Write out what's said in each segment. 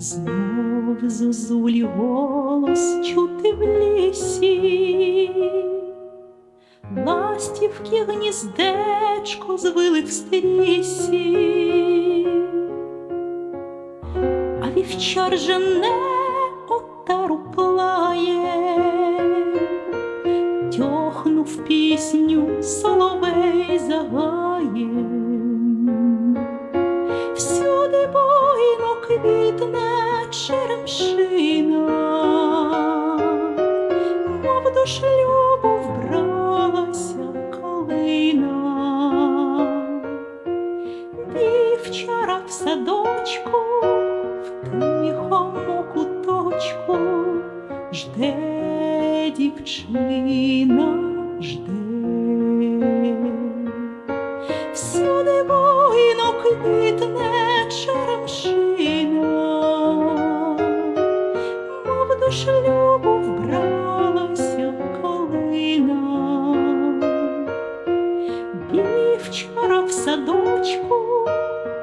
Знов зозулі голос чути в лісі, ластівки гніздечко звили в стрісі, а вівчар жене отару плає, тьохнув пісню соловей загає. Всюди квітне черемшина, мов до шлюбу вбралася калина, вівчара в садочку, в тихому куточку жде дівчина, жде. Шлюбу вбралася калина, вівчара в садочку,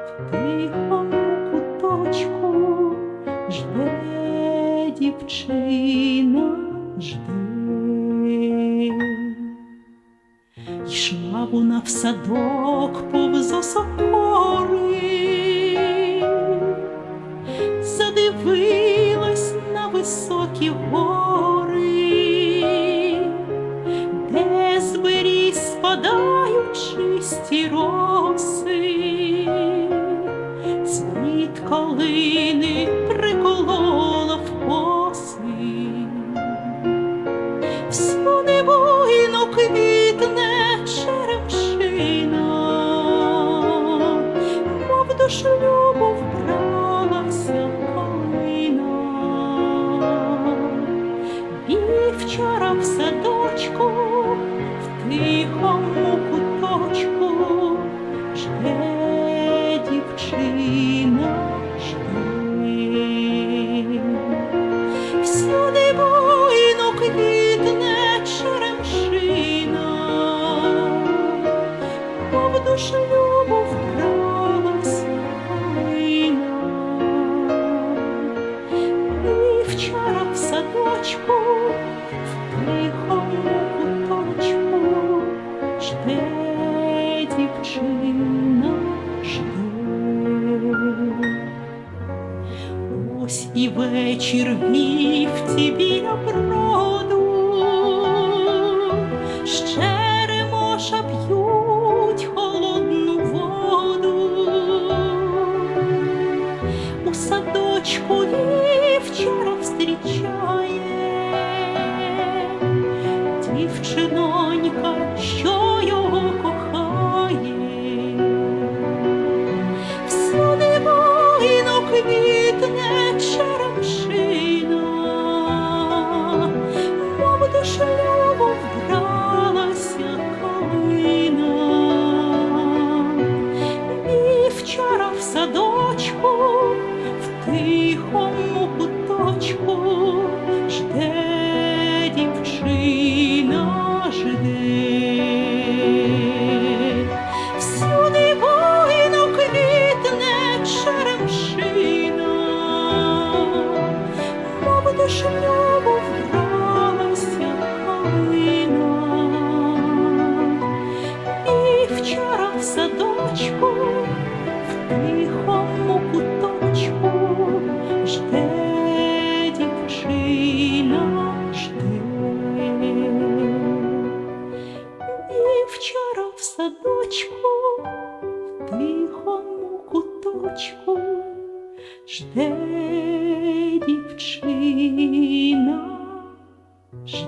в тихому куточку. Жде дівчина, жде. Йшла вона в садок повз осокори, високі гори, де з беріз спадають чисті роси, цвіт калини приколола в коси. Всюди буйно квітне черемшина, мов до В садочку, в тихому куточку жде дівчина, жде. Всюди буйно квітне черемшина, мов до шлюбу вбралася калина. Вівчара в садочку, тихому куточку жде дівчина, жде. Ось і вечір вівці біля броду, ще ремоша п'ють холодну воду. У садочку вівчара встрічає дівчинонька, що наш те. І вчора в садочку, в тихому куточку, жде дівчина. жде.